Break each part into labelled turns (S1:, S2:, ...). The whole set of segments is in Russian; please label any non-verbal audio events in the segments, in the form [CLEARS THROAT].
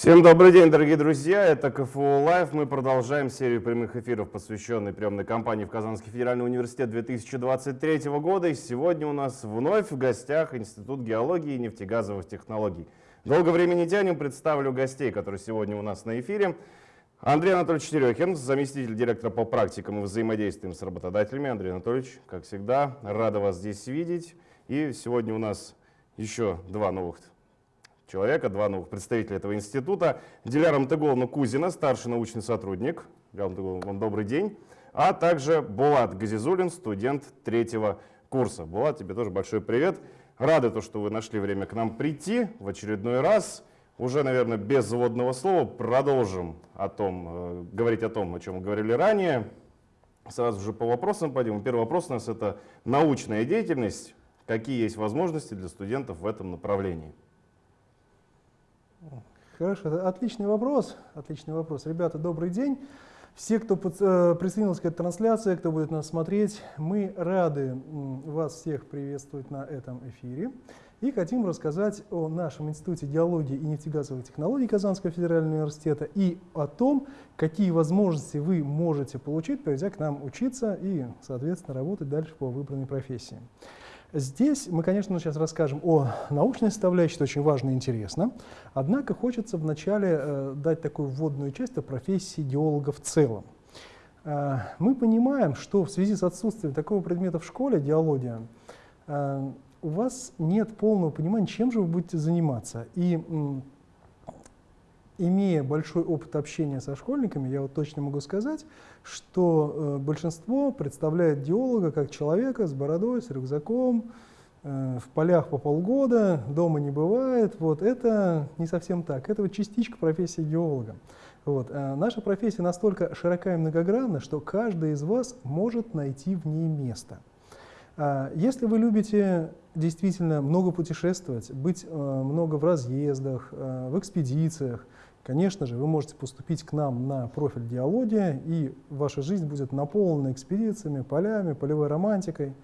S1: Всем добрый день, дорогие друзья. Это КФУ Лайв. Мы продолжаем серию прямых эфиров, посвященной приемной кампании в Казанский федеральный университет 2023 года. И сегодня у нас вновь в гостях Институт геологии и нефтегазовых технологий. Долго времени тянем, представлю гостей, которые сегодня у нас на эфире. Андрей Анатольевич Терехин, заместитель директора по практикам и взаимодействиям с работодателями. Андрей Анатольевич, как всегда, рада вас здесь видеть. И сегодня у нас еще два новых человека, два новых представителя этого института. Диляра Мтыголовна Кузина, старший научный сотрудник. Диляра вам добрый день. А также Булат Газизулин, студент третьего курса. Булат, тебе тоже большой привет. Рады, то, что вы нашли время к нам прийти в очередной раз. Уже, наверное, без заводного слова продолжим о том, э, говорить о том, о чем мы говорили ранее. Сразу же по вопросам пойдем. Первый вопрос у нас это научная деятельность. Какие есть возможности для студентов в этом направлении?
S2: Хорошо, отличный вопрос. Отличный вопрос. Ребята, добрый день. Все, кто э, присоединился к этой трансляции, кто будет нас смотреть, мы рады вас всех приветствовать на этом эфире. И хотим рассказать о нашем Институте геологии и нефтегазовых технологий Казанского федерального университета и о том, какие возможности вы можете получить, придя к нам учиться и, соответственно, работать дальше по выбранной профессии. Здесь мы, конечно, сейчас расскажем о научной составляющей, это очень важно и интересно. Однако хочется вначале э, дать такую вводную часть о профессии геолога в целом. Э, мы понимаем, что в связи с отсутствием такого предмета в школе, геология, э, у вас нет полного понимания, чем же вы будете заниматься. И имея большой опыт общения со школьниками, я вот точно могу сказать, что э, большинство представляет геолога как человека с бородой, с рюкзаком, э, в полях по полгода, дома не бывает. Вот это не совсем так. Это вот частичка профессии геолога. Вот. А наша профессия настолько широка и многогранна, что каждый из вас может найти в ней место. А если вы любите действительно много путешествовать, быть э, много в разъездах, э, в экспедициях, Конечно же, вы можете поступить к нам на профиль геология, и ваша жизнь будет наполнена экспедициями, полями, полевой романтикой.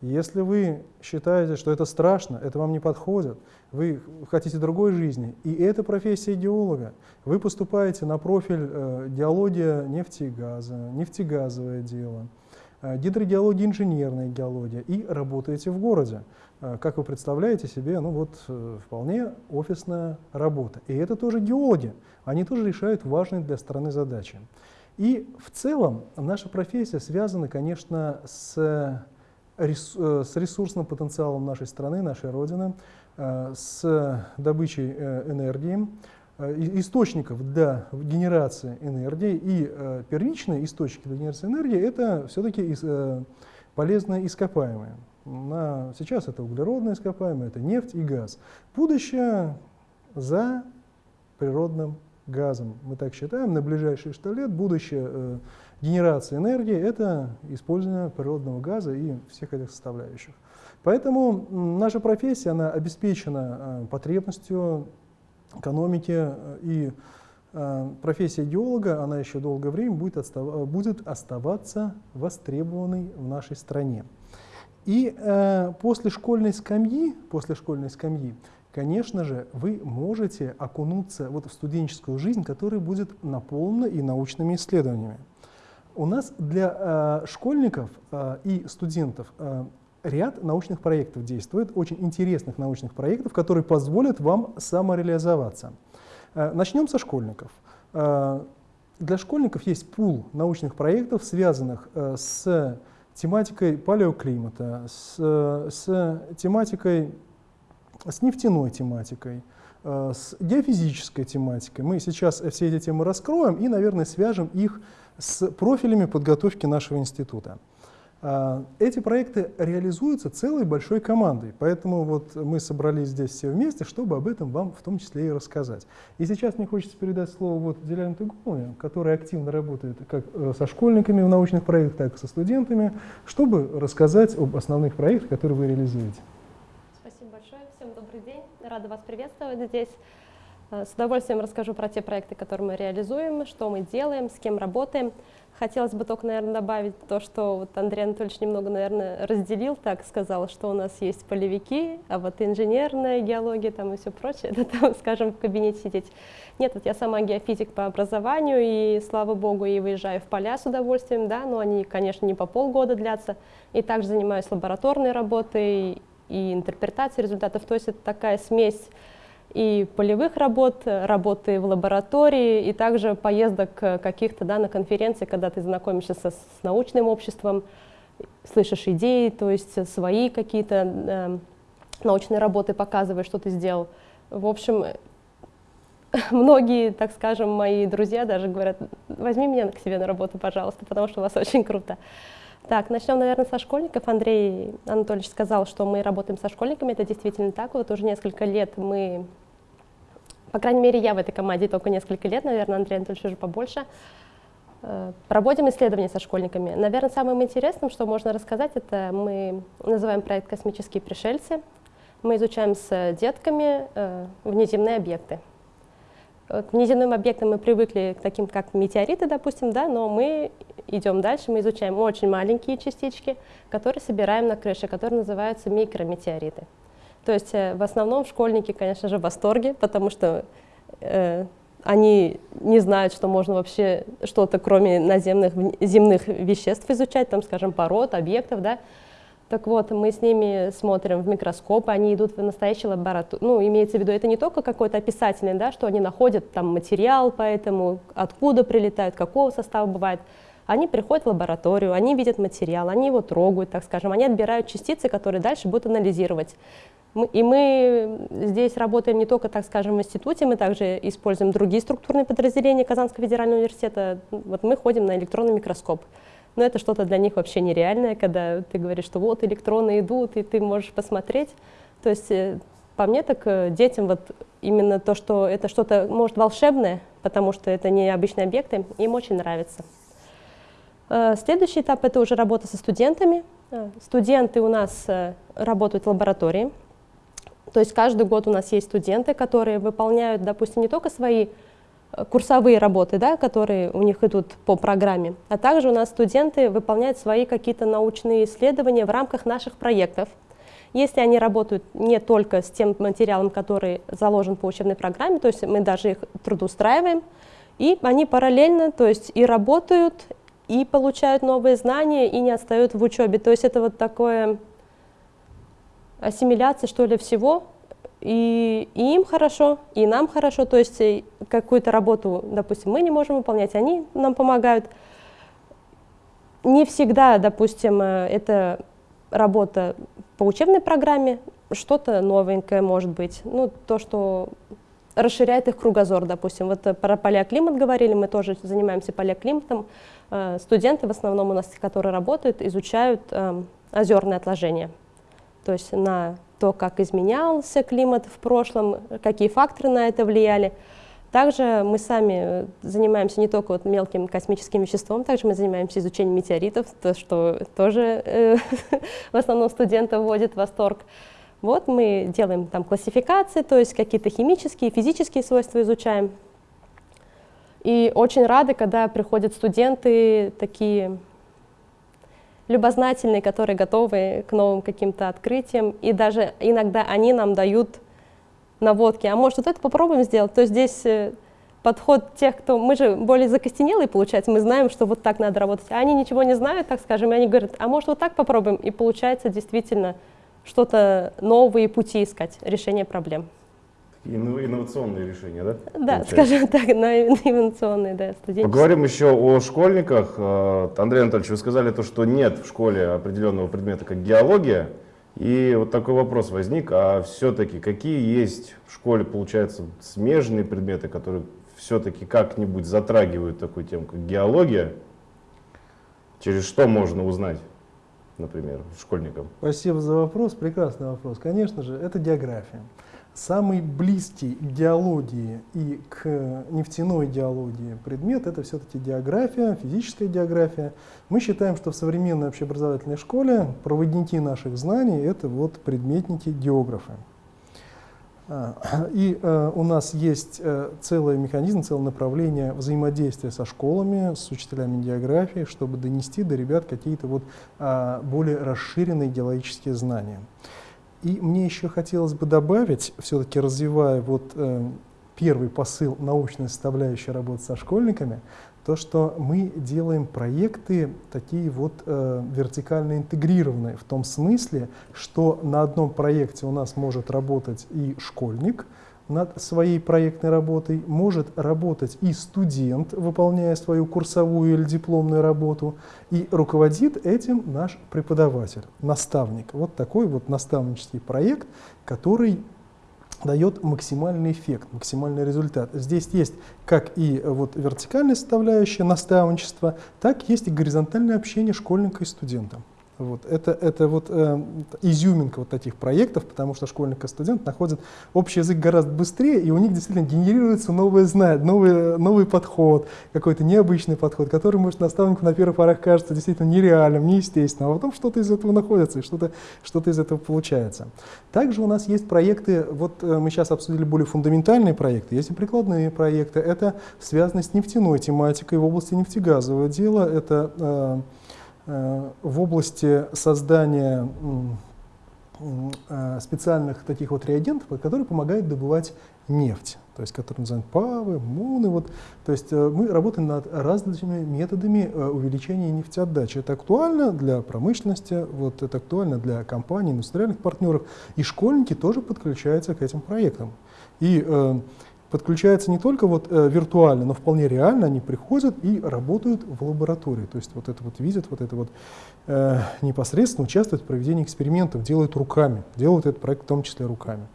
S2: Если вы считаете, что это страшно, это вам не подходит, вы хотите другой жизни, и это профессия геолога, вы поступаете на профиль э, геология нефти и газа, нефтегазовое дело, гидрогеология, инженерная геология, и работаете в городе. Э, как вы представляете себе, ну вот э, вполне офисная работа. И это тоже геологи, они тоже решают важные для страны задачи. И в целом наша профессия связана, конечно, с, э, с ресурсным потенциалом нашей страны, нашей Родины, с добычей энергии, источников для генерации энергии. И первичные источники для генерации энергии – это все-таки полезные ископаемые. На, сейчас это углеродные ископаемые, это нефть и газ. Будущее за природным газом. Мы так считаем, на ближайшие 100 лет будущее э, генерации энергии – это использование природного газа и всех этих составляющих. Поэтому наша профессия она обеспечена э, потребностью экономики, э, и э, профессия геолога она еще долгое время будет, остав, будет оставаться востребованной в нашей стране. И э, после школьной скамьи, после школьной скамьи, конечно же, вы можете окунуться вот в студенческую жизнь, которая будет наполнена и научными исследованиями. У нас для э, школьников э, и студентов э, ряд научных проектов действует, очень интересных научных проектов, которые позволят вам самореализоваться. Э, начнем со школьников. Э, для школьников есть пул научных проектов, связанных э, с тематикой палеоклимата, с, с тематикой, с нефтяной тематикой, с геофизической тематикой. Мы сейчас все эти темы раскроем и, наверное, свяжем их с профилями подготовки нашего института. А, эти проекты реализуются целой большой командой, поэтому вот мы собрались здесь все вместе, чтобы об этом вам в том числе и рассказать. И сейчас мне хочется передать слово вот Деляне Туговне, которая активно работает как э, со школьниками в научных проектах, так и со студентами, чтобы рассказать об основных проектах, которые вы реализуете.
S3: Спасибо большое, всем добрый день, рада вас приветствовать здесь. Э, с удовольствием расскажу про те проекты, которые мы реализуем, что мы делаем, с кем работаем. Хотелось бы только, наверное, добавить то, что вот Андрей Анатольевич немного, наверное, разделил, так сказал, что у нас есть полевики, а вот инженерная геология там и все прочее, [LAUGHS] это там, скажем, в кабинете сидеть. Нет, вот я сама геофизик по образованию, и, слава богу, и выезжаю в поля с удовольствием, да, но они, конечно, не по полгода длятся. И также занимаюсь лабораторной работой и интерпретацией результатов. То есть это такая смесь и полевых работ, работы в лаборатории, и также поездок каких-то да, на конференции, когда ты знакомишься со, с научным обществом, слышишь идеи, то есть свои какие-то э, научные работы показываешь, что ты сделал. В общем, [LAUGHS] многие, так скажем, мои друзья даже говорят, возьми меня к себе на работу, пожалуйста, потому что у вас очень круто. Так, начнем, наверное, со школьников. Андрей Анатольевич сказал, что мы работаем со школьниками. Это действительно так. Вот уже несколько лет мы, по крайней мере, я в этой команде только несколько лет, наверное, Андрей Анатольевич уже побольше, э, проводим исследования со школьниками. Наверное, самым интересным, что можно рассказать, это мы называем проект «Космические пришельцы». Мы изучаем с детками э, внеземные объекты. К внеземным объектам мы привыкли к таким, как метеориты, допустим, да, но мы идем дальше, мы изучаем очень маленькие частички, которые собираем на крыше, которые называются микрометеориты. То есть э, в основном школьники, конечно же, в восторге, потому что э, они не знают, что можно вообще что-то, кроме наземных земных веществ изучать, там, скажем, пород, объектов, да, так вот, мы с ними смотрим в микроскоп, они идут в настоящую лабораторию. Ну, имеется в виду, это не только какой-то описательный, да, что они находят там материал, поэтому откуда прилетают, какого состава бывает. Они приходят в лабораторию, они видят материал, они его трогают, так скажем, они отбирают частицы, которые дальше будут анализировать. Мы, и мы здесь работаем не только, так скажем, в институте, мы также используем другие структурные подразделения Казанского федерального университета. Вот мы ходим на электронный микроскоп. Но это что-то для них вообще нереальное, когда ты говоришь, что вот электроны идут, и ты можешь посмотреть. То есть э, по мне так э, детям вот именно то, что это что-то, может, волшебное, потому что это не обычные объекты, им очень нравится. Э, следующий этап – это уже работа со студентами. Студенты у нас работают в лаборатории. То есть каждый год у нас есть студенты, которые выполняют, допустим, не только свои курсовые работы, да, которые у них идут по программе, а также у нас студенты выполняют свои какие-то научные исследования в рамках наших проектов. Если они работают не только с тем материалом, который заложен по учебной программе, то есть мы даже их трудоустраиваем, и они параллельно, то есть и работают, и получают новые знания, и не отстают в учебе. То есть это вот такое ассимиляция, что ли, всего, и, и им хорошо, и нам хорошо, то есть э, какую-то работу, допустим, мы не можем выполнять, они нам помогают. Не всегда, допустим, э, это работа по учебной программе, что-то новенькое может быть, ну, то, что расширяет их кругозор, допустим. Вот э, про палеоклимат говорили, мы тоже занимаемся палеоклиматом. Студенты в основном у нас, которые работают, изучают эм, озерные отложения. То есть на то, как изменялся климат в прошлом, какие факторы на это влияли. Также мы сами занимаемся не только вот мелким космическим веществом, также мы занимаемся изучением метеоритов, то, что тоже э, [LAUGHS] в основном студентов вводит в восторг. Вот мы делаем там классификации, то есть какие-то химические, физические свойства изучаем. И очень рады, когда приходят студенты такие любознательные, которые готовы к новым каким-то открытиям, и даже иногда они нам дают наводки, а может вот это попробуем сделать, то здесь э, подход тех, кто, мы же более закостенелые, получается, мы знаем, что вот так надо работать, а они ничего не знают, так скажем, и они говорят, а может вот так попробуем, и получается действительно что-то новые пути искать, решение проблем.
S1: Инновационные решения, да?
S3: Да, получается? скажем [LAUGHS] так, инновационные, да, студенческие.
S1: Поговорим еще о школьниках. Э, Андрей Анатольевич, вы сказали то, что нет в школе определенного предмета, как геология. И вот такой вопрос возник, а все-таки какие есть в школе, получается, смежные предметы, которые все-таки как-нибудь затрагивают такую тему, как геология? Через что можно узнать, например, школьникам?
S2: Спасибо за вопрос, прекрасный вопрос. Конечно же, это география. Самый близкий к геологии и к нефтяной геологии предмет – это все-таки география, физическая география. Мы считаем, что в современной общеобразовательной школе проводники наших знаний – это вот предметники географы. А, и э, у нас есть э, целый механизм, целое направление взаимодействия со школами, с учителями географии, чтобы донести до ребят какие-то вот а, более расширенные идеологические знания. И мне еще хотелось бы добавить, все-таки развивая вот э, первый посыл научной составляющей работы со школьниками, то, что мы делаем проекты такие вот э, вертикально интегрированные, в том смысле, что на одном проекте у нас может работать и школьник над своей проектной работой, может работать и студент, выполняя свою курсовую или дипломную работу, и руководит этим наш преподаватель, наставник. Вот такой вот наставнический проект, который дает максимальный эффект, максимальный результат. Здесь есть как и э, вот вертикальная составляющая наставничества, так есть и горизонтальное общение школьника и студента. Вот. Это, это вот э, изюминка вот таких проектов, потому что школьник и студент находят общий язык гораздо быстрее, и у них действительно генерируется новое знание, новый, новый подход, какой-то необычный подход, который, может, наставнику на первых порах кажется действительно нереальным, неестественным, а потом что-то из этого находится, и что-то что из этого получается. Также у нас есть проекты, вот э, мы сейчас обсудили более фундаментальные проекты, есть и прикладные проекты, это связано с нефтяной тематикой в области нефтегазового дела, это Э, в области создания э, специальных таких вот реагентов, которые помогают добывать нефть, то есть которые называют ПАВы, МУНы. Вот. То есть э, мы работаем над различными методами увеличения нефтеотдачи. Это актуально для промышленности, вот, это актуально для компаний, индустриальных партнеров. И школьники тоже подключаются к этим проектам. И подключаются не только вот, э, виртуально, но вполне реально они приходят и работают в лаборатории. То есть вот это вот видят, вот это вот э, непосредственно участвуют в проведении экспериментов, делают руками, делают этот проект в том числе руками.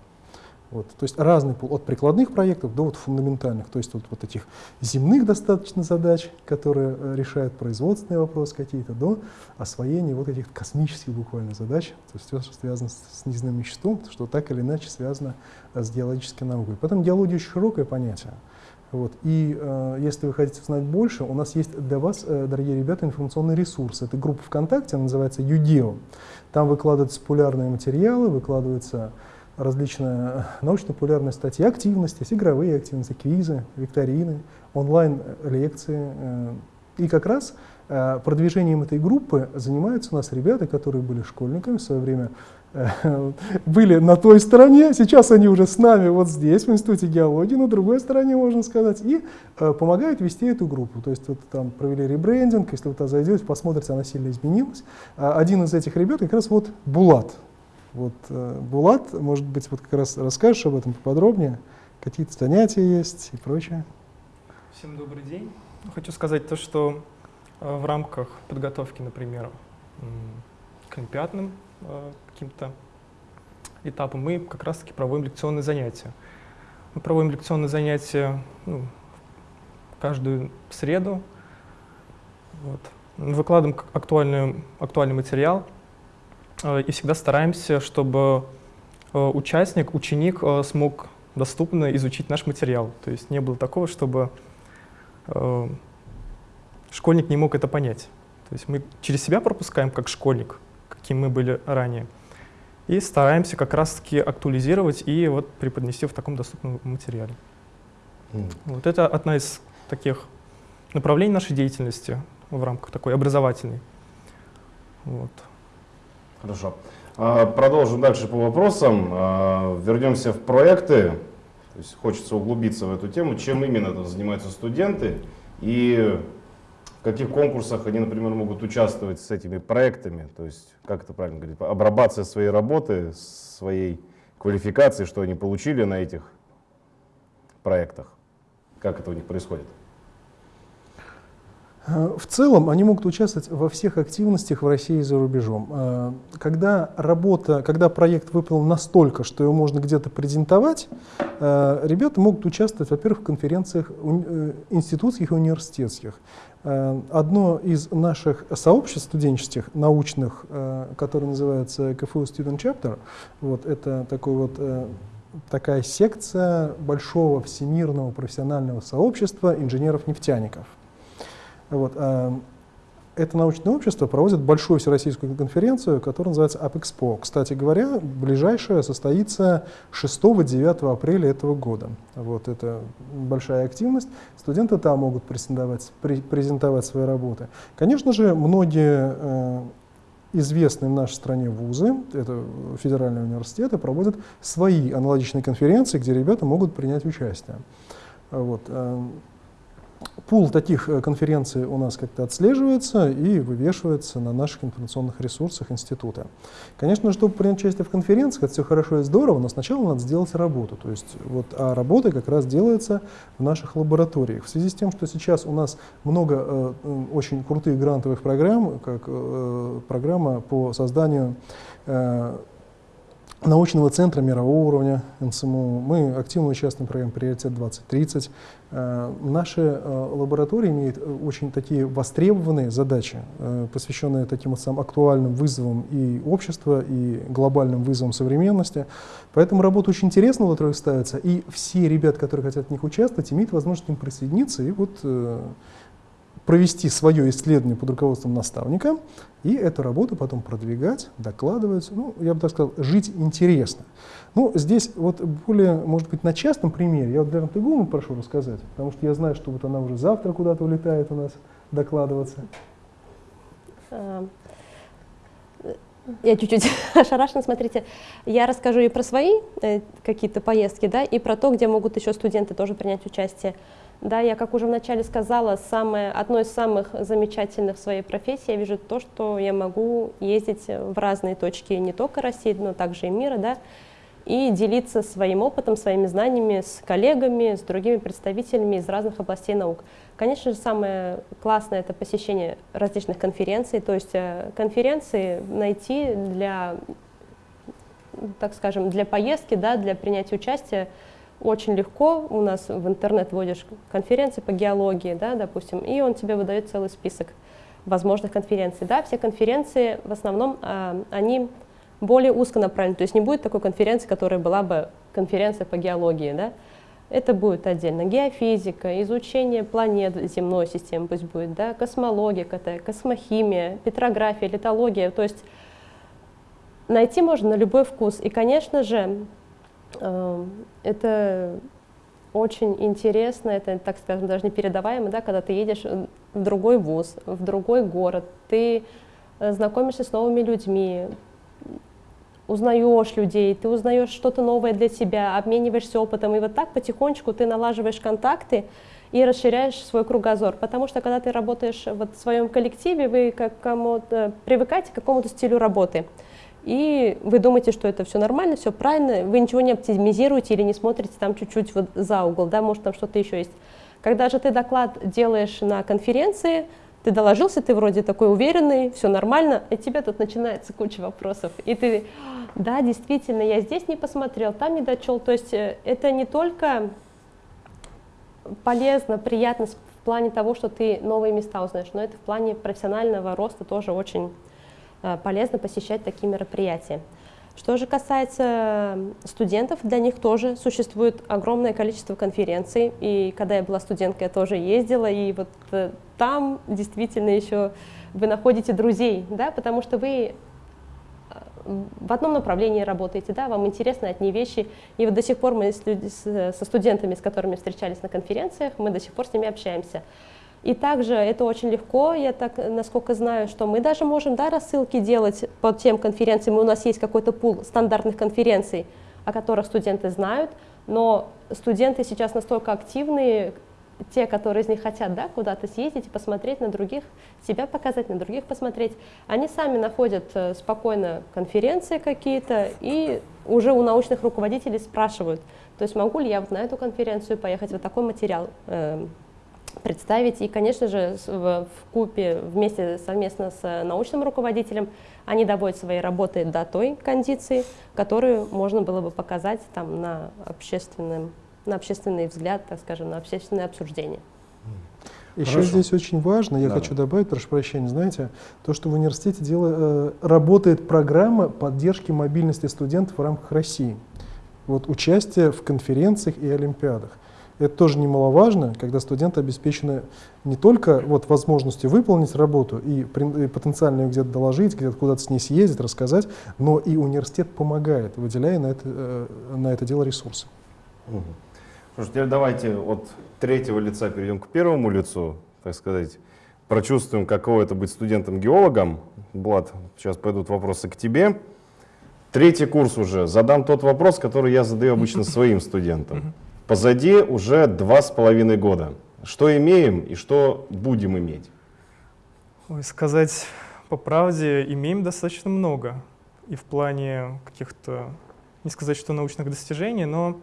S2: Вот, то есть разный пул, от прикладных проектов до вот фундаментальных, то есть вот, вот этих земных достаточно задач, которые э, решают производственные вопросы какие-то, до освоения вот этих космических буквально задач, то есть все, что связано с, с неземным веществом, что так или иначе связано э, с геологической наукой. Поэтому геология очень широкое понятие. Вот. И э, если вы хотите узнать больше, у нас есть для вас, э, дорогие ребята, информационный ресурс. Это группа ВКонтакте, она называется UDEO. Там выкладываются популярные материалы, выкладываются различные научно-популярные статьи, активности, игровые активности, квизы, викторины, онлайн-лекции. Э, и как раз э, продвижением этой группы занимаются у нас ребята, которые были школьниками в свое время, э, [LAUGHS] были на той стороне, сейчас они уже с нами вот здесь, в Институте геологии, на другой стороне, можно сказать, и помогают вести эту группу. То есть вот там провели ребрендинг, если вы туда зайдете, посмотрите, она сильно изменилась. Один из этих ребят как раз вот Булат, вот, э, Булат, может быть, вот как раз расскажешь об этом поподробнее, какие-то занятия есть и прочее.
S4: Всем добрый день. Хочу сказать то, что э, в рамках подготовки, например, к олимпиадным э, каким-то этапам мы как раз-таки проводим лекционные занятия. Мы проводим лекционные занятия ну, каждую среду. Вот. Выкладываем актуальный, актуальный материал, и всегда стараемся, чтобы э, участник, ученик э, смог доступно изучить наш материал. То есть не было такого, чтобы школьник не мог это понять. То есть мы через себя пропускаем как школьник, каким мы были ранее, и стараемся как раз-таки актуализировать и вот преподнести в таком доступном материале. Mm. Вот это одна из таких направлений нашей деятельности в рамках такой образовательной. Вот.
S1: Хорошо. А, продолжим дальше по вопросам. А, вернемся в проекты. То есть хочется углубиться в эту тему. Чем именно занимаются студенты и в каких конкурсах они, например, могут участвовать с этими проектами? То есть, как это правильно говорить, обрабатывая своей работы, своей квалификации, что они получили на этих проектах. Как это у них происходит?
S2: Э, в целом они могут участвовать во всех активностях в России и за рубежом. Э, когда работа, когда проект выполнен настолько, что его можно где-то презентовать, э, ребята могут участвовать, во-первых, в конференциях институтских и университетских. Одно из наших сообществ студенческих, научных, которое называется КФУ Student Chapter, вот, это такой вот такая секция большого всемирного профессионального сообщества инженеров-нефтяников. Вот, э, это научное общество проводит большую всероссийскую конференцию, которая называется AppExpo. Кстати говоря, ближайшая состоится 6-9 апреля этого года. Вот это большая активность. Студенты там могут презентовать, презентовать свои работы. Конечно же, многие э, известные в нашей стране вузы, это федеральные университеты, проводят свои аналогичные конференции, где ребята могут принять участие. Вот. Пул таких э, конференций у нас как-то отслеживается и вывешивается на наших информационных ресурсах института. Конечно, чтобы принять участие в конференциях, это все хорошо и здорово, но сначала надо сделать работу. То есть вот, а работа как раз делается в наших лабораториях. В связи с тем, что сейчас у нас много э, очень крутых грантовых программ, как э, программа по созданию э, научного центра мирового уровня НСМУ. Мы активно участвуем в программе «Приоритет 2030». Э, наши э, лаборатории имеют э, очень такие востребованные задачи, посвященные таким вот самым актуальным вызовам и общества, и глобальным вызовам современности. Поэтому работа очень интересная, которая ставится, и все ребята, которые хотят в них участвовать, имеют возможность к ним присоединиться и вот провести свое исследование под руководством наставника и эту работу потом продвигать, докладывать, ну, я бы так сказал, жить интересно. Ну, здесь вот более, может быть, на частном примере, я вот Дарья Тыгуловну прошу рассказать, потому что я знаю, что вот она уже завтра куда-то улетает у нас докладываться.
S3: А, я чуть-чуть [LAUGHS] ошарашена, смотрите, я расскажу и про свои э, какие-то поездки, да, и про то, где могут еще студенты тоже принять участие. Да, я, как уже вначале сказала, самое, одно из самых замечательных в своей профессии я вижу то, что я могу ездить в разные точки не только России, но также и мира, да, и делиться своим опытом, своими знаниями с коллегами, с другими представителями из разных областей наук. Конечно же, самое классное — это посещение различных конференций, то есть э, конференции найти для, так скажем, для поездки, да, для принятия участия очень легко. У нас в интернет вводишь конференции по геологии, да, допустим, и он тебе выдает целый список возможных конференций. Да, все конференции в основном, э, они более узконаправлены, то есть не будет такой конференции, которая была бы конференция по геологии, да, это будет отдельно геофизика, изучение планет земной системы пусть будет, да, космология, космохимия, петрография, литология, то есть найти можно на любой вкус. И, конечно же, это очень интересно, это, так скажем, даже непередаваемо, да, когда ты едешь в другой вуз, в другой город, ты э, знакомишься с новыми людьми, узнаешь людей, ты узнаешь что-то новое для себя, обмениваешься опытом, и вот так потихонечку ты налаживаешь контакты и расширяешь свой кругозор, потому что когда ты работаешь вот в своем коллективе, вы как привыкаете к какому-то стилю работы и вы думаете, что это все нормально, все правильно, вы ничего не оптимизируете или не смотрите там чуть-чуть вот за угол, да, может там что-то еще есть. Когда же ты доклад делаешь на конференции, ты доложился, ты вроде такой уверенный, все нормально, и тебе тут начинается куча вопросов. И ты, да, действительно, я здесь не посмотрел, там не дочел. То есть э, это не только полезно, приятно в плане того, что ты новые места узнаешь, но это в плане профессионального роста тоже очень полезно посещать такие мероприятия. Что же касается студентов, для них тоже существует огромное количество конференций. И когда я была студенткой, я тоже ездила, и вот э, там действительно еще вы находите друзей, да, потому что вы э, в одном направлении работаете, да, вам интересны одни вещи, и вот до сих пор мы со студентами, с которыми встречались на конференциях, мы до сих пор с ними общаемся. И также это очень легко, я так, насколько знаю, что мы даже можем да, рассылки делать по тем конференциям, у нас есть какой-то пул стандартных конференций, о которых студенты знают, но студенты сейчас настолько активные, те, которые из них хотят да, куда-то съездить и посмотреть на других, себя показать, на других посмотреть, они сами находят э, спокойно конференции какие-то и уже у научных руководителей спрашивают, то есть могу ли я вот на эту конференцию поехать, вот такой материал э, представить. И, конечно же, в, в купе вместе совместно с научным руководителем они доводят свои работы до той кондиции, которую можно было бы показать там, на, общественном, на общественный взгляд, так скажем, на общественное обсуждение.
S2: Еще Хорошо. здесь очень важно, я да. хочу добавить, прошу прощения, знаете, то, что в университете дело, э, работает программа поддержки мобильности студентов в рамках России. Вот участие в конференциях и олимпиадах. Это тоже немаловажно, когда студенты обеспечены не только вот, возможностью выполнить работу и, при- и потенциально ее где-то доложить, где-то куда-то с ней съездить, рассказать, но и университет помогает, выделяя на это, э, на это дело ресурсы.
S1: Что ж, теперь давайте от третьего лица перейдем к первому лицу, так сказать. Прочувствуем, каково это быть студентом-геологом. Влад, сейчас пойдут вопросы к тебе. Третий курс уже. Задам тот вопрос, который я задаю обычно [LAUGHS] своим студентам. Позади уже два с половиной года. Что имеем и что будем иметь?
S4: Ой, сказать по правде, имеем достаточно много. И в плане каких-то, не сказать, что научных достижений, но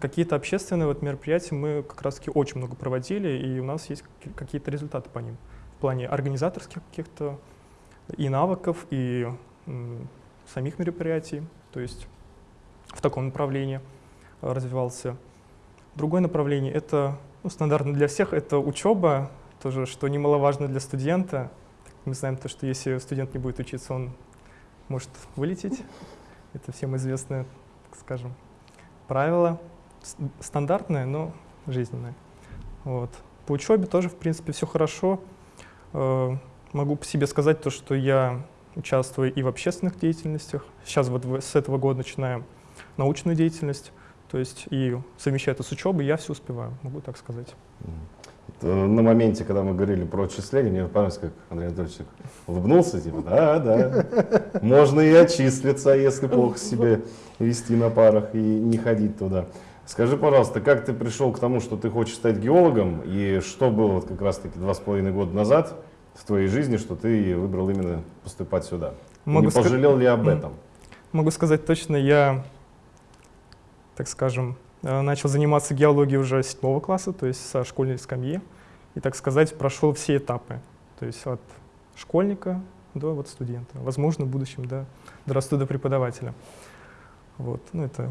S4: какие-то общественные вот мероприятия мы как раз-таки очень много проводили, и у нас есть каки- какие-то результаты по ним. В плане организаторских каких-то и навыков, и самих мероприятий. То есть в таком направлении э, развивался. Другое направление — это ну, стандартно для всех, это учеба, тоже, что немаловажно для студента. Мы знаем то, что если студент не будет учиться, он может вылететь. Это всем известное, так скажем, правило. Стандартное, но жизненное. Вот. По учебе тоже, в принципе, все хорошо. Э, Могу по себе сказать то, что я участвую и в общественных деятельностях. Сейчас вот с этого года начинаем научную деятельность. То есть и совмещая это с учебой, я все успеваю, могу так сказать.
S1: Э, На моменте, когда мы говорили про отчисления, мне понравилось, как Андрей Анатольевич улыбнулся, типа, да, да, можно и отчислиться, если плохо себе вести на парах и не ходить туда. Скажи, пожалуйста, как ты пришел к тому, что ты хочешь стать геологом, и что было как раз-таки два с половиной года назад в твоей жизни, что ты выбрал именно поступать сюда?
S4: Могу
S1: не пожалел ли об этом?
S4: Могу сказать точно, я, так скажем, э, начал заниматься геологией уже седьмого класса, то есть со школьной скамьи. И, так сказать, прошел все этапы. То есть от школьника до вот студента. Возможно, в будущем, да, дорасту до преподавателя. Вот, ну это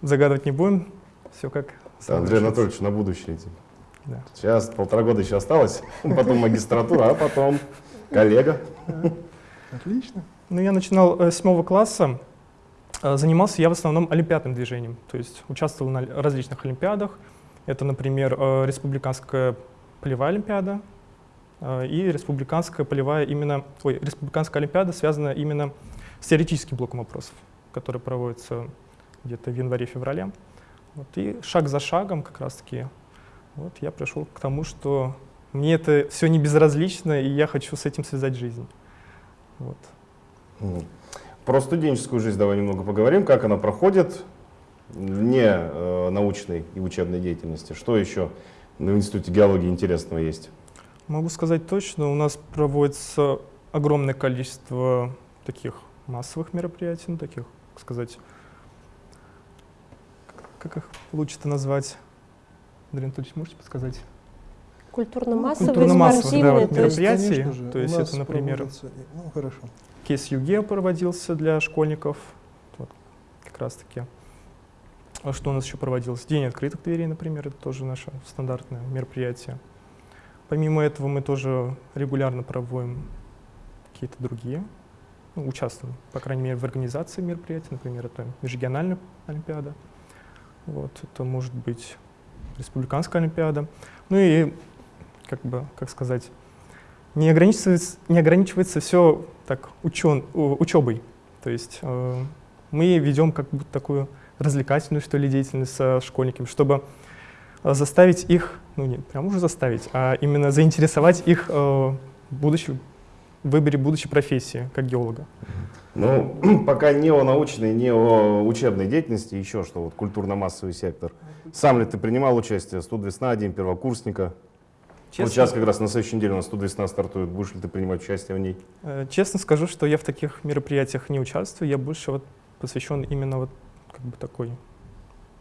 S4: загадывать не будем. Все как само
S1: Андрей. Анатольевич, на будущее идти.
S4: Да.
S1: Сейчас полтора года еще осталось, [LAUGHS] потом магистратура, а потом коллега.
S2: Отлично.
S4: Ну, я начинал э, с седьмого класса. Э, Занимался я в основном олимпиадным движением, то есть участвовал на различных олимпиадах. Это, например, э, республиканская полевая олимпиада э, и республиканская полевая именно, ой, республиканская олимпиада связана именно с теоретическим блоком вопросов, который проводится где-то в январе-феврале. Вот, и шаг за шагом как раз-таки вот я пришел к тому, что мне это все не безразлично, и я хочу с этим связать жизнь. Вот.
S1: Про студенческую жизнь давай немного поговорим, как она проходит вне э, научной и учебной деятельности. Что еще в Институте геологии интересного есть?
S4: Могу сказать точно, у нас проводится огромное количество таких массовых мероприятий, ну, таких, как сказать, как их лучше-то назвать? Андрей Анатольевич, можете подсказать?
S3: Культурно-массовые,
S4: Культурно-массовые, да, вот
S3: то есть
S4: мероприятия.
S2: Конечно же,
S4: то
S2: у
S4: есть
S2: нас
S4: это, например,
S2: Ну, хорошо.
S4: Кейс ЮГЕ проводился для школьников, вот, как раз-таки. А что у нас еще проводилось? День открытых дверей, например, это тоже наше стандартное мероприятие. Помимо этого мы тоже регулярно проводим какие-то другие, ну, участвуем, по крайней мере, в организации мероприятий, например, это межрегиональная олимпиада, вот, это может быть республиканская олимпиада. Ну и, как бы, как сказать, не ограничивается, не ограничивается все так учен, учебой. То есть э, мы ведем как будто такую развлекательную, что ли, деятельность со школьниками, чтобы э, заставить их, ну не прям уже заставить, а именно заинтересовать их э, в выборе будущей профессии, как геолога.
S1: Ну, [CLEARS THROAT] пока не о научной, не о учебной деятельности, еще что, вот культурно-массовый сектор. Сам ли ты принимал участие? Студ весна, день первокурсника. Вот сейчас как раз на следующей неделе у нас студ весна стартует. Будешь ли ты принимать участие в ней?
S4: Э, Честно скажу, что я в таких мероприятиях не участвую, я больше вот посвящен именно вот как бы такой,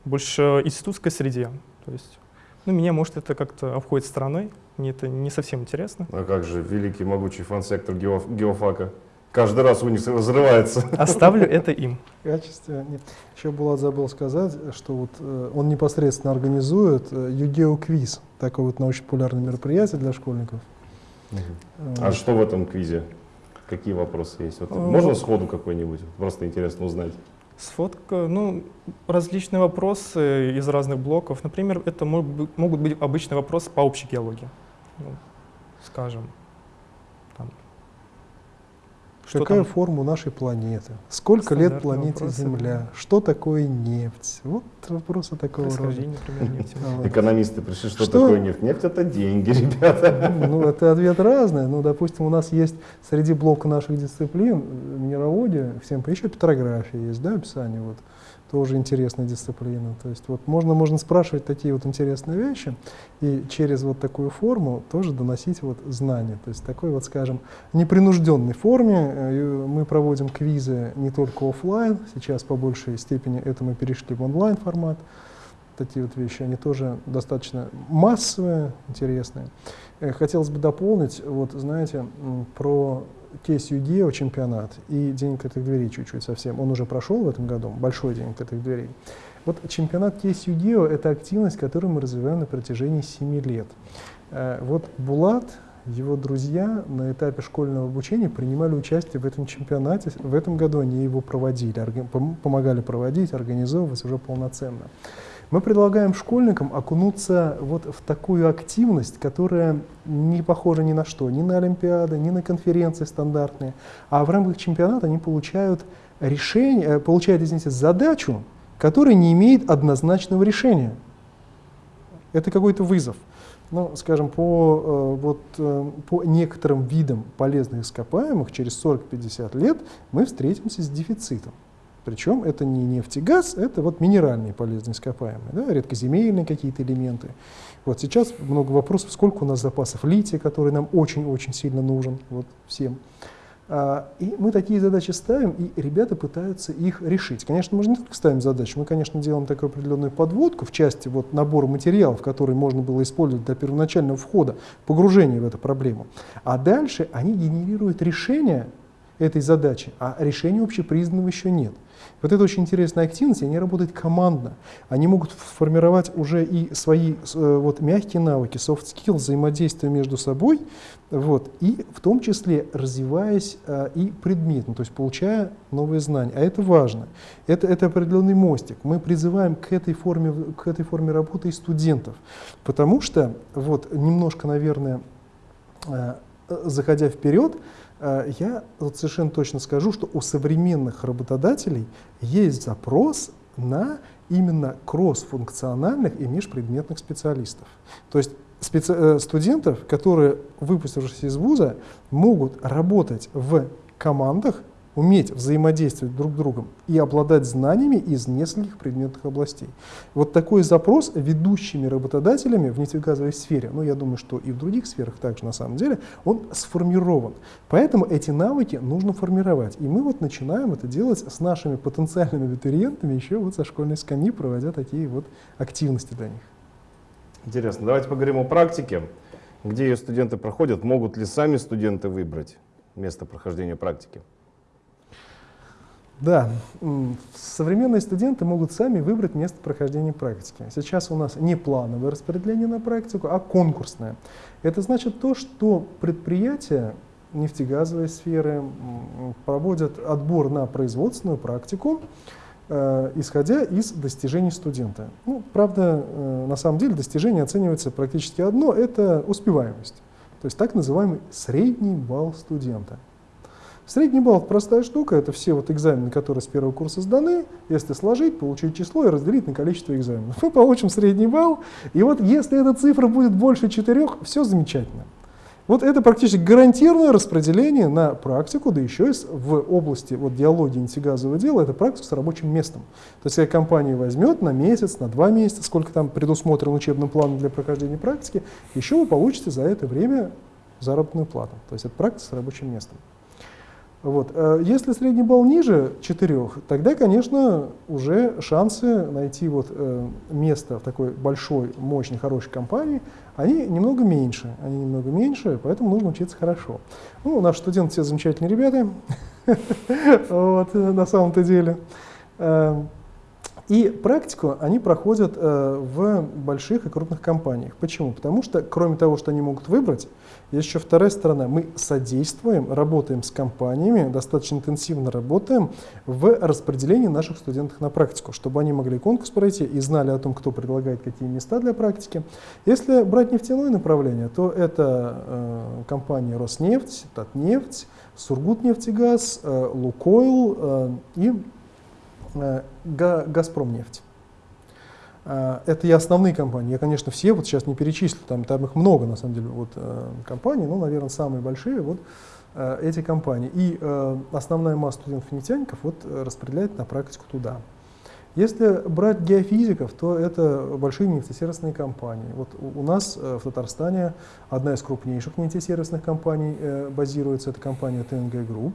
S4: больше институтской среде. То есть, ну, меня, может, это как-то обходит стороной, мне это не совсем интересно.
S1: А как же великий могучий фан-сектор гео- геофака? Каждый раз у них разрывается. [LAUGHS]
S4: Оставлю это им.
S2: В качестве... Нет. Еще Булат забыл сказать, что вот э, он непосредственно организует э, ЮГЕО-квиз, такое вот научно-популярное мероприятие для школьников. Э,
S1: А что в этом квизе? Какие вопросы есть? Вот
S4: Э,
S1: можно сходу какой-нибудь? Просто интересно узнать.
S4: Сфотка, ну, различные вопросы из разных блоков. Например, это могут быть обычные вопросы по общей геологии. Ну, скажем, что
S2: Какая
S4: там
S2: форма у нашей планеты? Сколько лет планете
S4: вопросы,
S2: Земля?
S4: да.
S2: Что такое нефть? Вот вопросы такого рода.
S4: например. [LAUGHS]
S2: Вот.
S1: Экономисты пришли, что,
S2: Что?
S1: такое нефть? Нефть это деньги, [LAUGHS] ребята.
S2: Ну, это ответ разный. Ну, допустим, у нас есть среди блока наших дисциплин э, минералогия, всем по- еще петрография есть, да, описание вот тоже интересная дисциплина. То есть вот можно, можно спрашивать такие вот интересные вещи и через вот такую форму тоже доносить вот знания. То есть такой вот, скажем, непринужденной форме э, мы проводим квизы не только оффлайн, сейчас по большей степени это мы перешли в онлайн формат. Такие вот вещи, они тоже достаточно массовые, интересные. Э, Хотелось бы дополнить, вот знаете, про кейс ЮГЕО чемпионат и День открытых дверей чуть-чуть совсем. Он уже прошел в этом году, большой День открытых дверей. Вот чемпионат кейс ЮГЕО – это активность, которую мы развиваем на протяжении 7 лет. Э, Вот Булат, его друзья на этапе школьного обучения принимали участие в этом чемпионате. В этом году они его проводили, помогали проводить, организовывать уже полноценно. Мы предлагаем школьникам окунуться вот в такую активность, которая не похожа ни на что, ни на Олимпиады, ни на конференции стандартные. А в рамках чемпионата они получают решение, э, получают, извините, задачу, которая не имеет однозначного решения. Это какой-то вызов. Ну, скажем, по, э, вот, э, по некоторым видам полезных ископаемых через 40-50 лет мы встретимся с дефицитом. Причем это не нефть и газ, это вот минеральные полезные ископаемые, да, редкоземельные какие-то элементы. Вот сейчас много вопросов, сколько у нас запасов лития, который нам очень-очень сильно нужен вот, всем. А, И мы такие задачи ставим, и ребята пытаются их решить. Конечно, мы же не только ставим задачи, мы, конечно, делаем такую определенную подводку в части вот набора материалов, которые можно было использовать для первоначального входа, погружения в эту проблему. А дальше они генерируют решение этой задачи, а решения общепризнанного еще нет. Вот это очень интересная активность, они работают командно. Они могут формировать уже и свои э, вот, мягкие навыки, soft skills, взаимодействия между собой, вот, и в том числе развиваясь э, и предметно, то есть получая новые знания. А это важно. Это, это определенный мостик. Мы призываем к этой форме, к этой форме работы и студентов, потому что, вот, немножко, наверное, э, заходя вперед, я вот совершенно точно скажу, что у современных работодателей есть запрос на именно кроссфункциональных и межпредметных специалистов. То есть специ- э, студентов, которые, выпустившись из вуза, могут работать в командах, уметь взаимодействовать друг с другом и обладать знаниями из нескольких предметных областей. Вот такой запрос ведущими работодателями в нефтегазовой сфере, ну я думаю, что и в других сферах также на самом деле, он сформирован. Поэтому эти навыки нужно формировать. И мы вот начинаем это делать с нашими потенциальными абитуриентами еще вот со школьной скамьи, проводя такие вот активности для них.
S1: Интересно, давайте поговорим о практике. Где ее студенты проходят? Могут ли сами студенты выбрать место прохождения практики?
S2: Да, современные студенты могут сами выбрать место прохождения практики. Сейчас у нас не плановое распределение на практику, а конкурсное. Это значит то, что предприятия нефтегазовой сферы проводят отбор на производственную практику, э, исходя из достижений студента. Ну, правда, э, на самом деле достижение оценивается практически одно – это успеваемость. То есть так называемый средний балл студента. Средний балл – простая штука, это все вот экзамены, которые с первого курса сданы. Если сложить, получить число и разделить на количество экзаменов, [LAUGHS] мы получим средний балл. И вот если эта цифра будет больше четырех, все замечательно. Вот это практически гарантированное распределение на практику, да еще и в области вот, диалогии нефтегазового дела, это практика с рабочим местом. То есть, если компания возьмет на месяц, на два месяца, сколько там предусмотрен учебным планом для прохождения практики, еще вы получите за это время заработную плату. То есть, это практика с рабочим местом. Вот. э, Если средний балл ниже 4, тогда, конечно, уже шансы найти вот, э, место в такой большой, мощной, хорошей компании, они немного меньше. Они немного меньше, поэтому нужно учиться хорошо. Ну, наши студенты все замечательные ребята, [LAUGHS] вот, э, на самом-то деле. И практику они проходят в больших и крупных компаниях. Почему? Потому что, кроме того, что они могут выбрать, еще вторая сторона. Мы содействуем, работаем с компаниями, достаточно интенсивно работаем в распределении наших студентов на практику, чтобы они могли конкурс пройти и знали о том, кто предлагает какие места для практики. Если брать нефтяное направление, то это э, компании Роснефть, Татнефть, Сургутнефтегаз, э, Лукойл э, и Э, Газпромнефть. Э, это и основные компании. Я, конечно, все вот сейчас не перечислю, там, там их много, на самом деле, вот, э, компаний, но, наверное, самые большие вот эти компании. И основная масса студентов-нефтяников вот распределяет на практику туда. Если брать геофизиков, то это большие нефтесервисные компании. Вот у нас в Татарстане одна из крупнейших нефтесервисных компаний базируется, это компания ТНГ Групп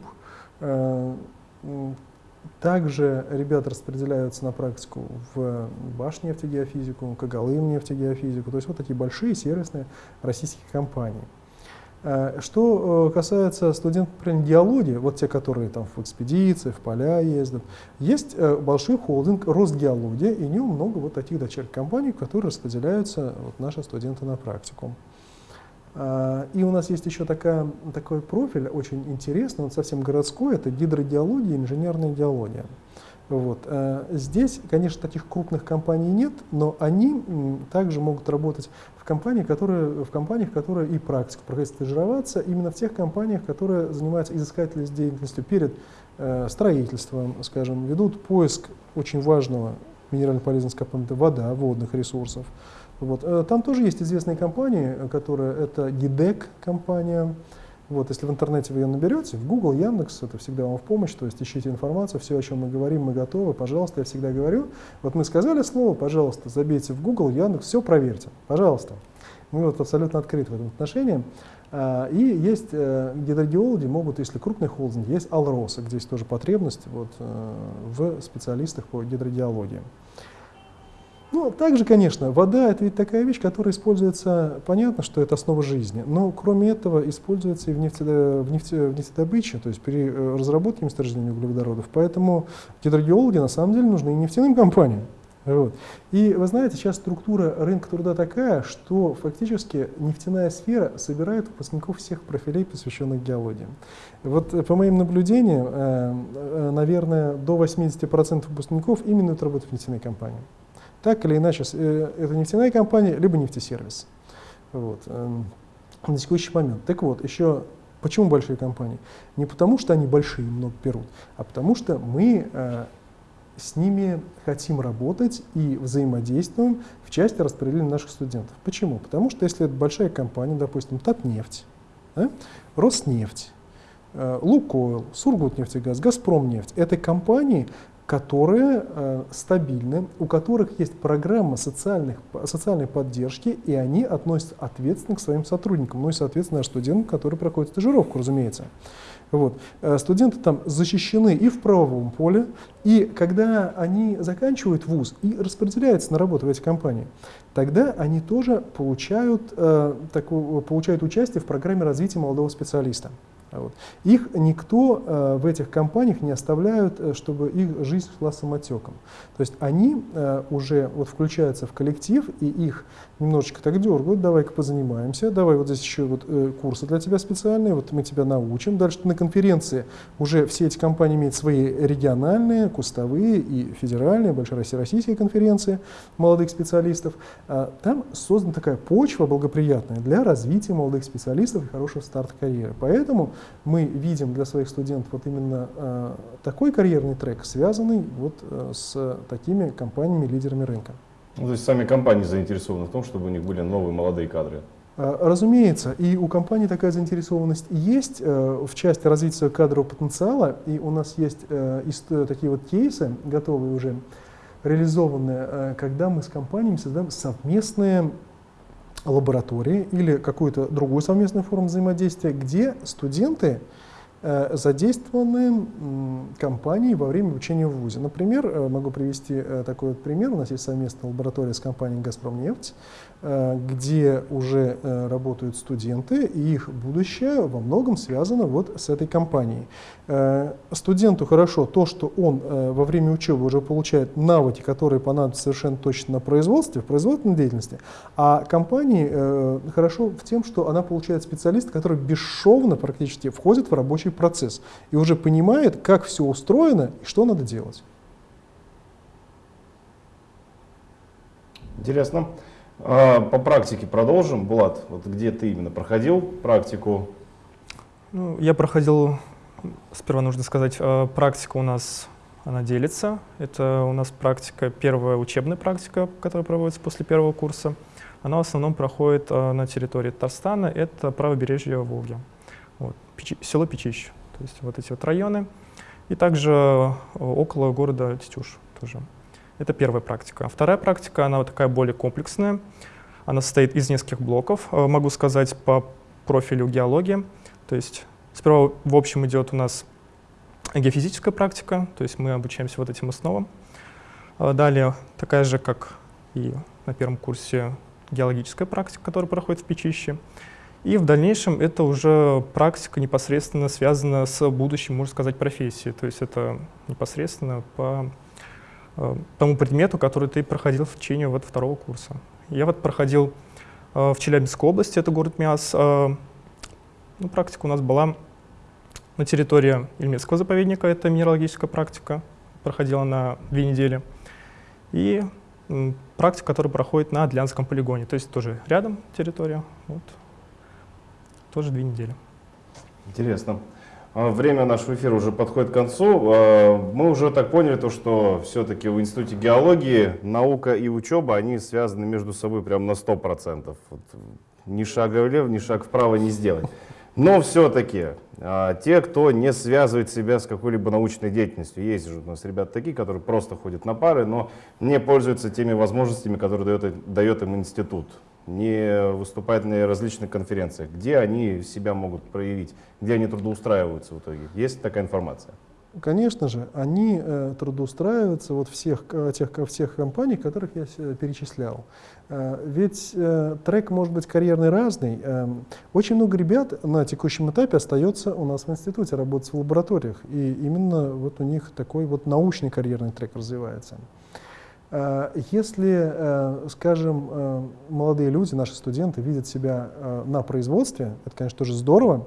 S2: также ребята распределяются на практику в Башнефтегеофизику, Когалымнефтегеофизику, то есть вот такие большие сервисные российские компании. Э, что э, касается студентов например, геологии, вот те, которые там в экспедиции, в поля ездят, есть э, большой холдинг Росгеология, и у него много вот таких дочерних компаний, в которые распределяются вот наши студенты на практику. А, и у нас есть еще такая, такой профиль очень интересный, он совсем городской, это гидрогеология и инженерная геология. Вот. А, здесь, конечно, таких крупных компаний нет, но они также могут работать в, компании, которые, в компаниях, которые и практика проходит стажироваться, именно в тех компаниях, которые занимаются изыскательной деятельностью перед э, строительством, скажем, ведут поиск очень важного минерально полезного компонента вода, водных ресурсов, вот. Э, там тоже есть известные компании, которые это GIDEC компания. Вот, если в интернете вы ее наберете, в Google, Яндекс, это всегда вам в помощь, то есть ищите информацию, все, о чем мы говорим, мы готовы, пожалуйста, я всегда говорю. Вот мы сказали слово, пожалуйста, забейте в Google, Яндекс, все проверьте, пожалуйста. Мы вот абсолютно открыты в этом отношении. А, и есть э, гидрогеологи, могут, если крупный холдинг, есть Алроса, где есть тоже потребность вот, э, в специалистах по гидрогеологии. Ну, также, конечно, вода – это ведь такая вещь, которая используется, понятно, что это основа жизни, но кроме этого используется и в, нефте, в, нефте, в нефтедобыче, то есть при э, разработке месторождения углеводородов. Поэтому гидрогеологи на самом деле нужны и нефтяным компаниям. Вот. И вы знаете, сейчас структура рынка труда такая, что фактически нефтяная сфера собирает выпускников всех профилей, посвященных геологии. Вот э, по моим наблюдениям, э, наверное, до 80% выпускников именно работают в нефтяной компании. Так или иначе, э, это нефтяная компания, либо нефтесервис. Вот. Эм, на текущий момент. Так вот, еще почему большие компании? Не потому, что они большие и много берут, а потому что мы э, с ними хотим работать и взаимодействуем в части распределения наших студентов. Почему? Потому что если это большая компания, допустим, Татнефть, да, Роснефть, э, Лукойл, Сургутнефтегаз, Газпромнефть, это компании, которые э, стабильны, у которых есть программа социальных, социальной поддержки, и они относятся ответственно к своим сотрудникам, ну и, соответственно, студентам, которые проходят стажировку, разумеется. Вот. Э, студенты там защищены и в правовом поле, и когда они заканчивают вуз и распределяются на работу в эти компании, тогда они тоже получают, э, такую, получают участие в программе развития молодого специалиста. Вот. Их никто э, в этих компаниях не оставляют, э, чтобы их жизнь шла самотеком. То есть они э, уже вот включаются в коллектив, и их немножечко так дергают, давай-ка позанимаемся, давай вот здесь еще вот, э, курсы для тебя специальные, вот мы тебя научим. Дальше на конференции уже все эти компании имеют свои региональные, кустовые и федеральные, большероссийские конференции молодых специалистов. А там создана такая почва благоприятная для развития молодых специалистов и хорошего старта карьеры. Поэтому мы видим для своих студентов вот именно э, такой карьерный трек, связанный вот э, с такими компаниями-лидерами рынка.
S1: Ну, то есть сами компании заинтересованы в том, чтобы у них были новые молодые кадры?
S2: А, разумеется, и у компании такая заинтересованность есть э, в части развития кадрового потенциала, и у нас есть э, такие вот кейсы, готовые уже, реализованные, э, когда мы с компаниями создаем совместные лаборатории или какую-то другую совместную форму взаимодействия, где студенты Э, задействованы компании во время обучения в ВУЗе. Например, э, могу привести э, такой вот пример. У нас есть совместная лаборатория с компанией «Газпромнефть». Э, где уже э, работают студенты, и их будущее во многом связано вот с этой компанией. Э, студенту хорошо то, что он во время учебы уже получает навыки, которые понадобятся совершенно точно на производстве, в производственной деятельности, а компании хорошо в тем, что она получает специалиста, который бесшовно практически входит в рабочий процесс и уже понимает, как все устроено и что надо делать.
S1: Интересно. А, по практике продолжим. Булат, вот где ты именно проходил практику?
S4: Ну, я проходил, сперва нужно сказать, э, практика у нас, она делится. Это у нас практика, первая учебная практика, которая проводится после первого курса. Она в основном проходит э, на территории Татарстана, это правобережье Волги, вот, Печи, село Печищ, то есть вот эти вот районы. И также около города Тетюш тоже. Это первая практика. Вторая практика, она вот такая более комплексная. Она состоит из нескольких блоков, э, могу сказать, по профилю геологии. То есть сперва в общем идет у нас геофизическая практика, то есть мы обучаемся вот этим основам. А далее такая же, как и на первом курсе, геологическая практика, которая проходит в Печище. И в дальнейшем это уже практика непосредственно связана с будущим, можно сказать, профессией. То есть это непосредственно по тому предмету, который ты проходил в течение вот второго курса. Я вот проходил э, в Челябинской области, это город Миас. Э, ну, практика у нас была на территории Ильмецкого заповедника, это минералогическая практика, проходила на две недели. И практика, которая проходит на Адлянском полигоне, то есть тоже рядом территория, вот, тоже две недели.
S1: Интересно. А, время нашего эфира уже подходит к концу. А, мы уже так поняли, то, что все-таки в Институте геологии наука и учеба, они связаны между собой прям на 100%. Вот, ни шага влево, ни шаг вправо не сделать. Но все-таки а, те, кто не связывает себя с какой-либо научной деятельностью, есть же у нас ребята такие, которые просто ходят на пары, но не пользуются теми возможностями, которые дает, дает им институт не выступать на различных конференциях, где они себя могут проявить, где они трудоустраиваются в итоге. Есть такая информация?
S2: Конечно же, они э, трудоустраиваются вот всех, тех, всех компаний, которых я перечислял. Э, ведь э, трек может быть карьерный разный. Э, очень много ребят на текущем этапе остается у нас в институте, работать в лабораториях. И именно вот у них такой вот научный карьерный трек развивается. Э, если, э, скажем, э, молодые люди, наши студенты видят себя на производстве, это, конечно, тоже здорово,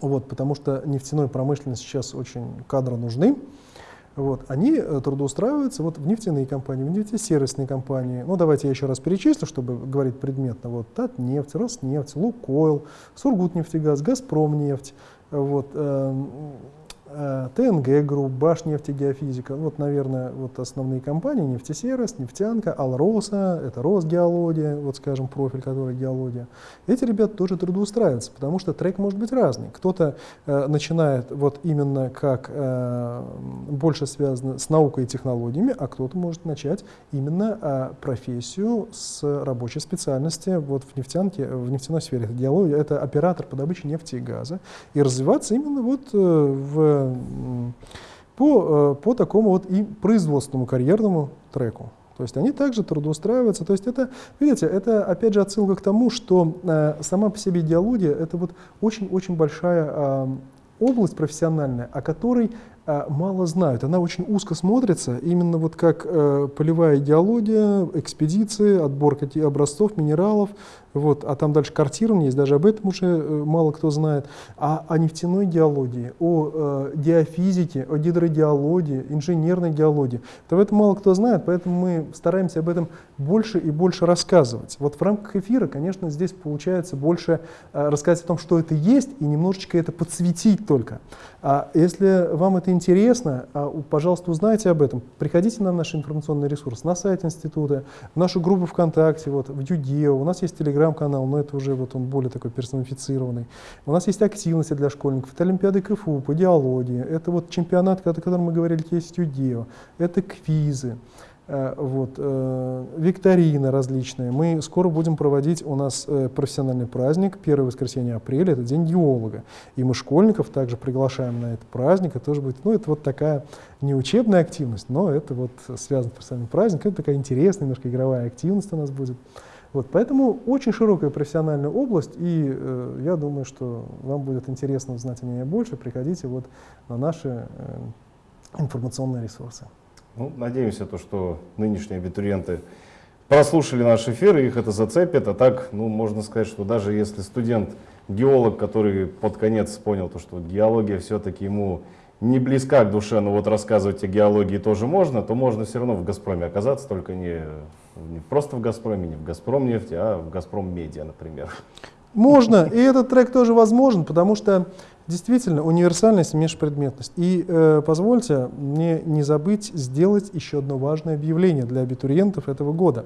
S2: вот, потому что нефтяной промышленности сейчас очень кадры нужны, вот, они трудоустраиваются вот в нефтяные компании, в нефтесервисные компании. Ну, давайте я еще раз перечислю, чтобы говорить предметно. Вот, Татнефть, Роснефть, Лукойл, Сургутнефтегаз, Газпромнефть, вот, Э, ТНГ Групп, Башнефтегеофизика, вот, наверное, вот основные компании, нефтесервис, нефтянка, Алроса, это Росгеология, вот, скажем, профиль, который геология. Эти ребята тоже трудоустраиваются, потому что трек может быть разный. Кто-то э, начинает вот именно как э, больше связано с наукой и технологиями, а кто-то может начать именно э, профессию с рабочей специальности вот в нефтянке, в нефтяной сфере. Это геология, это оператор по добыче нефти и газа, и развиваться именно вот э, в по, э, по такому вот и производственному карьерному треку. То есть они также трудоустраиваются. То есть это, видите, это опять же отсылка к тому, что э, сама по себе идеология это вот очень-очень большая э, область профессиональная, о которой э, мало знают. Она очень узко смотрится, именно вот как э, полевая идеология, экспедиции, отбор образцов, минералов, вот, а там дальше картирование есть, даже об этом уже э, мало кто знает. А о нефтяной геологии, о э, геофизике, о гидрогеологии, инженерной геологии, то в этом мало кто знает, поэтому мы стараемся об этом больше и больше рассказывать. Вот в рамках эфира, конечно, здесь получается больше э, рассказать о том, что это есть, и немножечко это подсветить только. А если вам это интересно, а, пожалуйста, узнайте об этом. Приходите на наш информационный ресурс, на сайт института, в нашу группу ВКонтакте, вот, в Юдео, у нас есть телеграм-канал, но это уже вот он более такой персонифицированный. У нас есть активности для школьников, это Олимпиады КФУ по идеологии, это вот чемпионат, о котором мы говорили, есть Юдео, это квизы. Э, вот, э, викторины различные. Мы скоро будем проводить у нас э, профессиональный праздник, первое воскресенье апреля, это День геолога. И мы школьников также приглашаем на этот праздник. Это тоже будет, ну, это вот такая не учебная активность, но это вот связано с профессиональным праздником. Это такая интересная, немножко игровая активность у нас будет. Вот, поэтому очень широкая профессиональная область, и э, я думаю, что вам будет интересно узнать о ней больше. Приходите вот на наши э, информационные ресурсы.
S1: Ну, надеемся, то, что нынешние абитуриенты прослушали наш эфир, и их это зацепит. А так, ну, можно сказать, что даже если студент, геолог, который под конец понял, то, что геология все-таки ему не близка к душе, но вот рассказывать о геологии тоже можно, то можно все равно в «Газпроме» оказаться, только не, не просто в «Газпроме», не в «Газпром нефти», а в «Газпром Медиа», например.
S2: Можно, и этот трек тоже возможен, потому что действительно универсальность и межпредметность. И э, позвольте мне не забыть сделать еще одно важное объявление для абитуриентов этого года.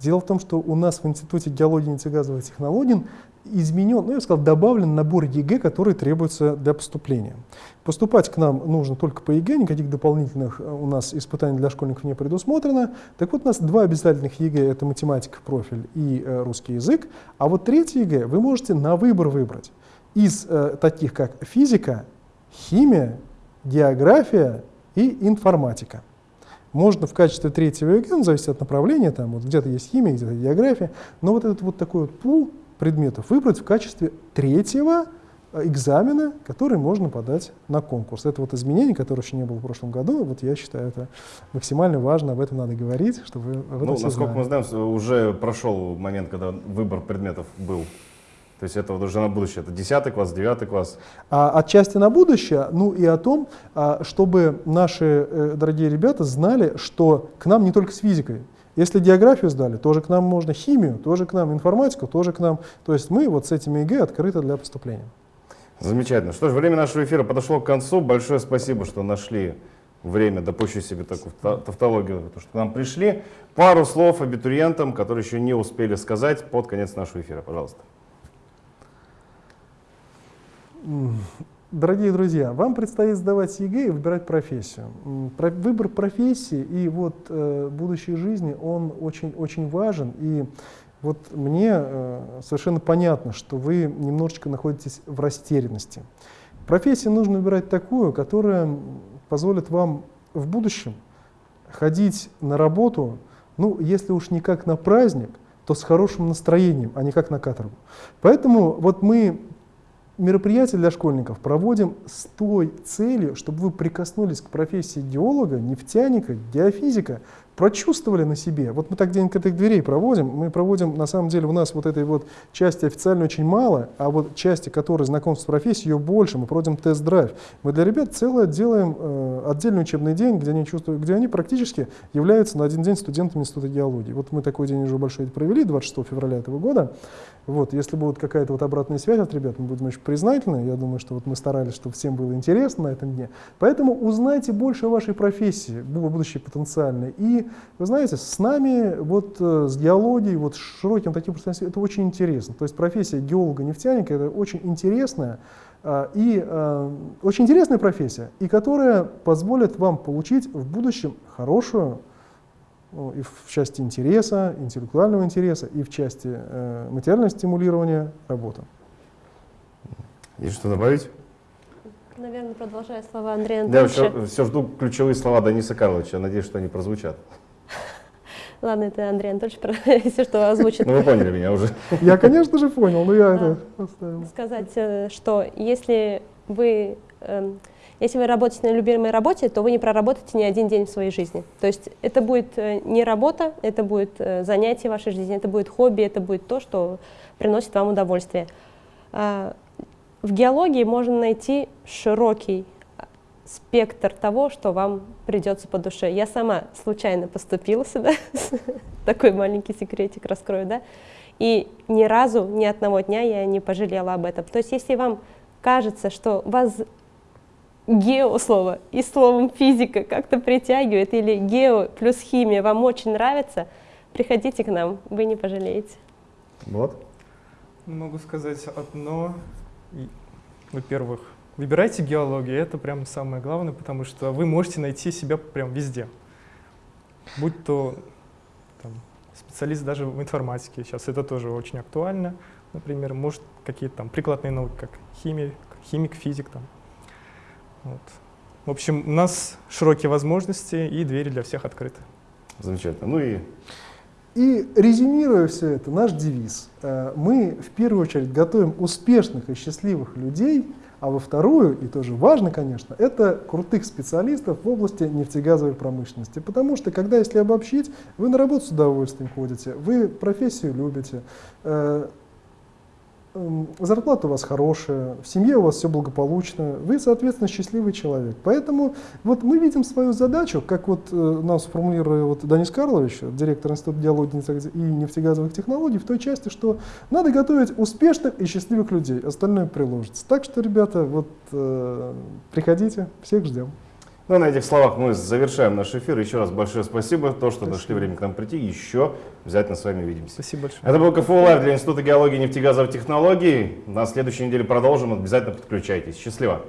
S2: Дело в том, что у нас в Институте геологии и нефтегазовых технологий изменен, ну я бы сказал, добавлен набор ЕГЭ, который требуется для поступления. Поступать к нам нужно только по ЕГЭ, никаких дополнительных э, у нас испытаний для школьников не предусмотрено. Так вот, у нас два обязательных ЕГЭ, это математика профиль и э, русский язык, а вот третий ЕГЭ вы можете на выбор выбрать из э, таких как физика, химия, география и информатика. Можно в качестве третьего ЕГЭ, ну, зависит от направления, там вот где-то есть химия, где-то география, но вот этот вот такой вот пул предметов выбрать в качестве третьего э, экзамена, который можно подать на конкурс. Это вот изменение, которое еще не было в прошлом году. Вот я считаю, это максимально важно, об этом надо говорить, чтобы об этом
S1: Ну, насколько
S2: знали.
S1: мы знаем, уже прошел момент, когда выбор предметов был. То есть это вот уже на будущее. Это 10 класс, 9 класс.
S2: А отчасти на будущее, ну и о том, а, чтобы наши э, дорогие ребята знали, что к нам не только с физикой. Если географию сдали, тоже к нам можно химию, тоже к нам информатику, тоже к нам. То есть мы вот с этими ЕГЭ открыты для поступления.
S1: Замечательно. Что ж, время нашего эфира подошло к концу. Большое спасибо, что нашли время, допущу себе такую та- тавтологию, то, что к нам пришли. Пару слов абитуриентам, которые еще не успели сказать под конец нашего эфира, пожалуйста.
S2: Дорогие друзья, вам предстоит сдавать ЕГЭ и выбирать профессию. Про- Выбор профессии и вот э, будущей жизни, он очень, очень важен. И вот мне э, совершенно понятно, что вы немножечко находитесь в растерянности. Профессию нужно выбирать такую, которая позволит вам в будущем ходить на работу, ну, если уж не как на праздник, то с хорошим настроением, а не как на каторгу. Поэтому вот мы мероприятия для школьников проводим с той целью, чтобы вы прикоснулись к профессии геолога, нефтяника, геофизика, прочувствовали на себе. Вот мы так день открытых дверей проводим. Мы проводим, на самом деле, у нас вот этой вот части официально очень мало, а вот части, которые знакомство с профессией, ее больше. Мы проводим тест-драйв. Мы для ребят целое делаем э, отдельный учебный день, где они, чувствуют, где они практически являются на один день студентами Института геологии. Вот мы такой день уже большой провели 26 февраля этого года. Вот, если будет какая-то вот обратная связь от ребят, мы будем очень признательны. Я думаю, что вот мы старались, чтобы всем было интересно на этом дне. Поэтому узнайте больше о вашей профессии, бу- будущей потенциальной. И, вы знаете, с нами, вот э, с геологией, вот с широким таким пространством, это очень интересно. То есть профессия геолога-нефтяника это очень интересная, а, и а, очень интересная профессия, и которая позволит вам получить в будущем хорошую ну, и в части интереса, интеллектуального интереса, и в части э, материального стимулирования работы.
S1: Есть что добавить?
S3: Наверное, продолжая слова Андрея
S1: Я
S3: Анатольевича.
S1: все, все жду ключевые слова Дениса Карловича. Надеюсь, что они прозвучат. [LAUGHS]
S3: Ладно, это Андрей Анатольевич, про- [LAUGHS] если что, озвучит.
S1: Ну, вы поняли меня уже. [LAUGHS]
S2: Я, конечно же, понял, но я это оставил.
S3: сказать, э, что если вы, эм, если вы работаете на любимой работе, то вы не проработаете ни один день в своей жизни. То есть это будет э, не работа, это будет э, занятие в вашей жизни, это будет хобби, это будет то, что приносит вам удовольствие. В геологии можно найти широкий а, спектр того, что вам придется по душе. Я сама случайно поступила сюда, [LAUGHS] такой маленький секретик раскрою, да, и ни разу, ни одного дня я не пожалела об этом. То есть если вам кажется, что вас гео слово и словом физика как-то притягивает, или гео плюс химия вам очень нравится, приходите к нам, вы не пожалеете.
S1: Вот.
S4: Могу сказать одно. Во-первых, выбирайте геологию, это прям самое главное, потому что вы можете найти себя прям везде. Будь то там, специалист даже в информатике, сейчас это тоже очень актуально, например, может какие-то там прикладные науки, как химия, химик, физик там. Вот. В общем, у нас широкие возможности и двери для всех открыты.
S1: Замечательно. Ну и
S2: И резюмируя все это, наш девиз. э, Мы в первую очередь готовим успешных и счастливых людей, а во вторую, и тоже важно, конечно, это крутых специалистов в области нефтегазовой промышленности. Потому что, когда, если обобщить, вы на работу с удовольствием ходите, вы профессию любите, э, зарплата у вас хорошая, в семье у вас все благополучно, вы, соответственно, счастливый человек. Поэтому вот мы видим свою задачу, как вот э, нам сформулировал вот Данис Карлович, директор Института диалогии и нефтегазовых технологий, в той части, что надо готовить успешных и счастливых людей, остальное приложится. Так что, ребята, вот э, приходите, всех ждем.
S1: Ну, на этих словах мы завершаем наш эфир. Еще раз большое спасибо, то, что нашли время к нам прийти. Еще обязательно с вами увидимся.
S4: Спасибо большое.
S1: Это был КФУ Лайв для Института геологии и нефтегазовых технологий. На следующей неделе продолжим. Обязательно подключайтесь. Счастливо!